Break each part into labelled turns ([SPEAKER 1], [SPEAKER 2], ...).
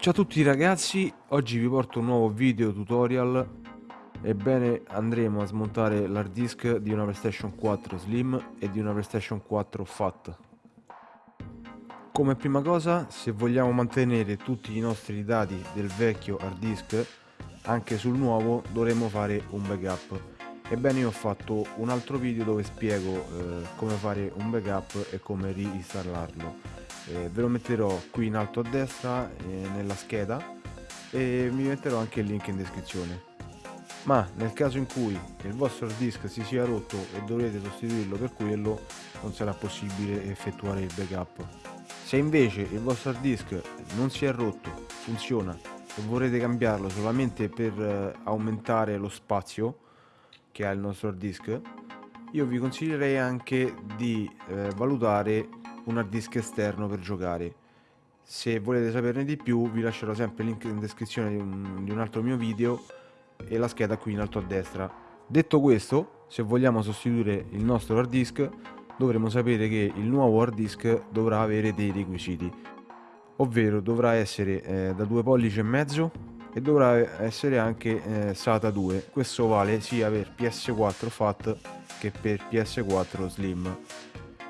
[SPEAKER 1] Ciao a tutti ragazzi, oggi vi porto un nuovo video tutorial. Ebbene andremo a smontare l'hard disk di una PlayStation 4 Slim e di una PlayStation 4 FAT. Come prima cosa, se vogliamo mantenere tutti i nostri dati del vecchio hard disk anche sul nuovo dovremo fare un backup. Ebbene io ho fatto un altro video dove spiego eh, come fare un backup e come reinstallarlo eh, ve lo metterò qui in alto a destra eh, nella scheda e vi metterò anche il link in descrizione. Ma nel caso in cui il vostro hard disk si sia rotto e dovrete sostituirlo per quello non sarà possibile effettuare il backup. Se invece il vostro hard disk non si è rotto funziona e vorrete cambiarlo solamente per eh, aumentare lo spazio che ha il nostro hard disk io vi consiglierei anche di eh, valutare un hard disk esterno per giocare. Se volete saperne di più vi lascerò sempre il link in descrizione di un, di un altro mio video e la scheda qui in alto a destra. Detto questo, se vogliamo sostituire il nostro hard disk dovremo sapere che il nuovo hard disk dovrà avere dei requisiti ovvero dovrà essere eh, da 2 pollici e mezzo e dovrà essere anche eh, SATA 2 questo vale sia per PS4 FAT che per PS4 Slim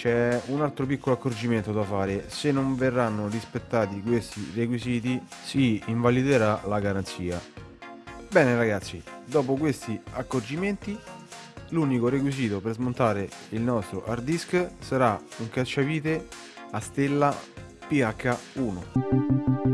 [SPEAKER 1] c'è un altro piccolo accorgimento da fare. Se non verranno rispettati questi requisiti si invaliderà la garanzia. Bene ragazzi dopo questi accorgimenti l'unico requisito per smontare il nostro hard disk sarà un cacciavite a stella PH1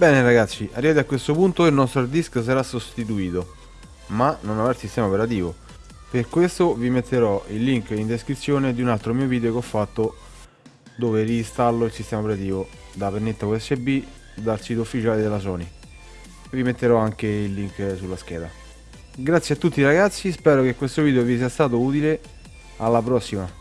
[SPEAKER 1] Bene ragazzi, arrivati a questo punto il nostro hard disk sarà sostituito, ma non avrà il sistema operativo. Per questo vi metterò il link in descrizione di un altro mio video che ho fatto dove reinstallo il sistema operativo da pennetta USB dal sito ufficiale della Sony. Vi metterò anche il link sulla scheda. Grazie a tutti ragazzi, spero che questo video vi sia stato utile. Alla prossima!